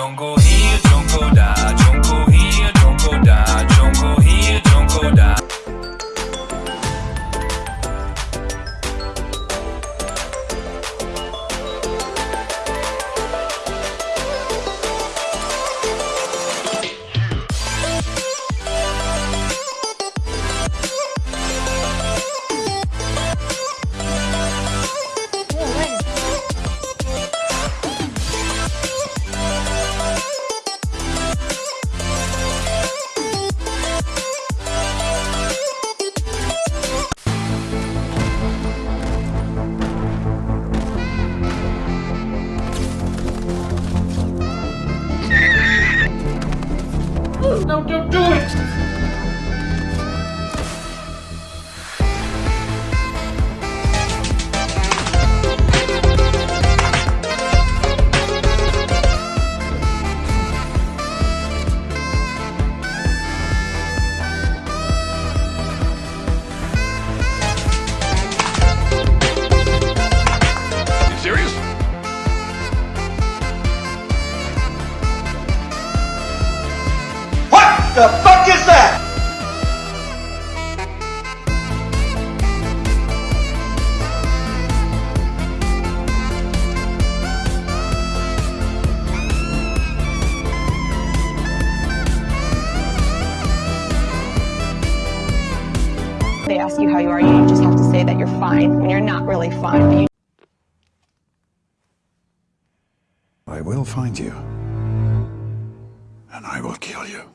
Don't No, don't do it! The fuck is that? They ask you how you are, you just have to say that you're fine when you're not really fine. You I will find you. And I will kill you.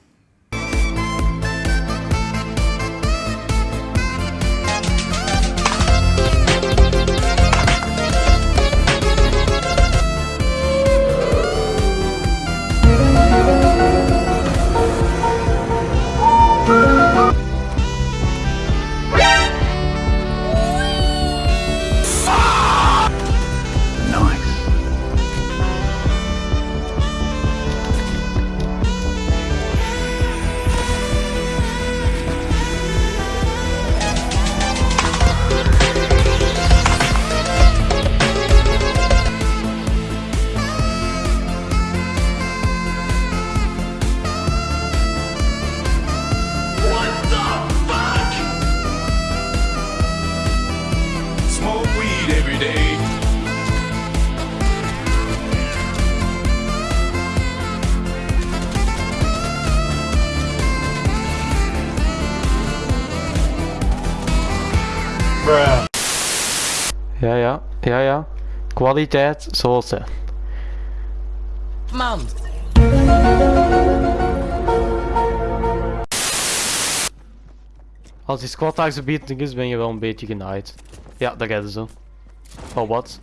Ja, ja, ja, ja. Kwaliteit zoals ze. Man! Als die squad beating is, ben je wel een beetje genaaid. Ja, dat gaat zo. Oh, wat?